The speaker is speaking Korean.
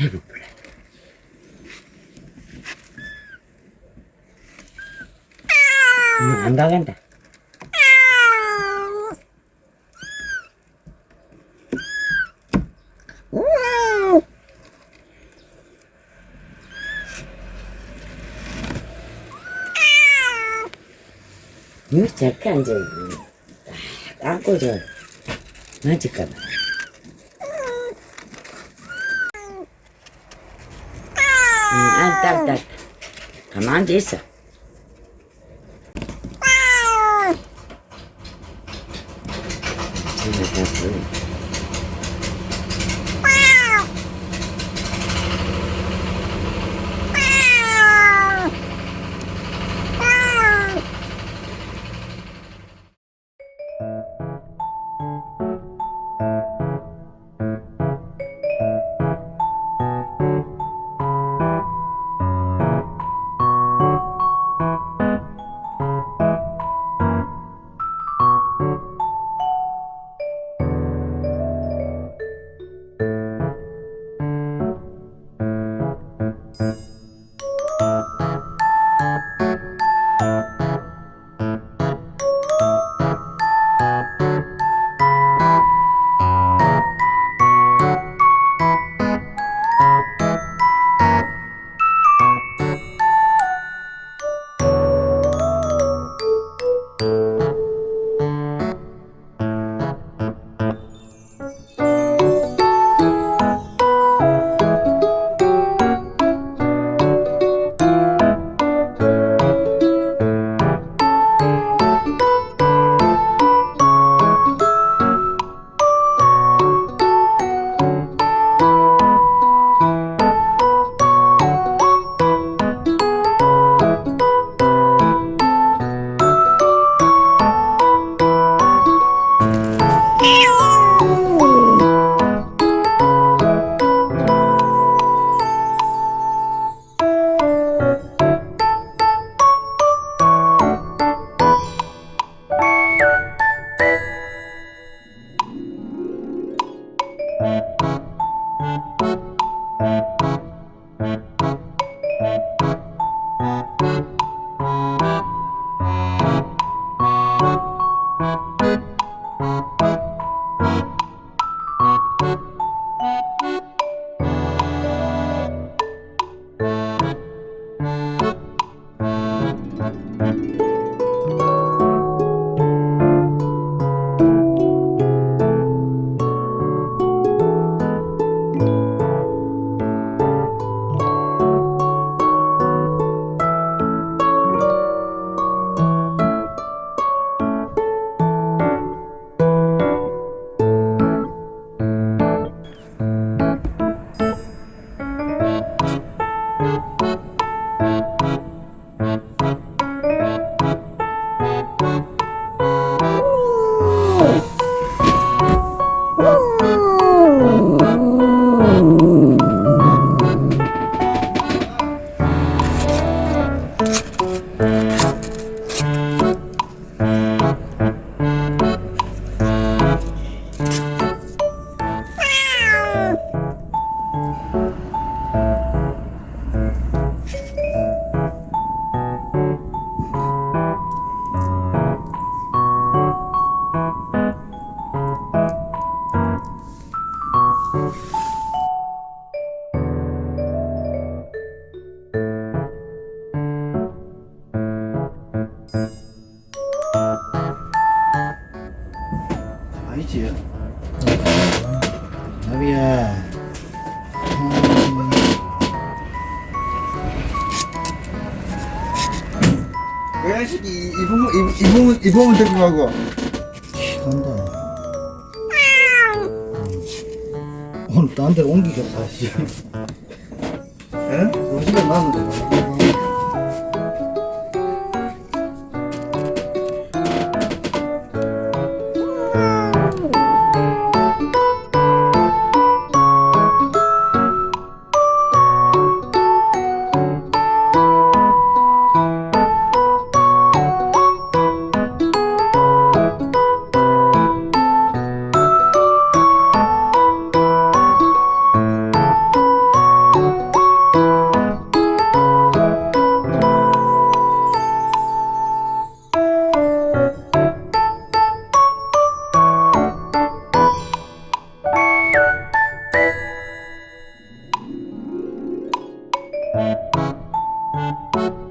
음, 안. 왜 저렇게 앉아, 딱 안고 저, 맞을까봐. 응, 아, 딱, 딱. 가 아니지. 나비야. 그 야식이 이봉 이봉 이봉은 데리고 가고. 간다. 오늘 딴 데로 옮기겠다. 우리 집에 놨는 Thank you.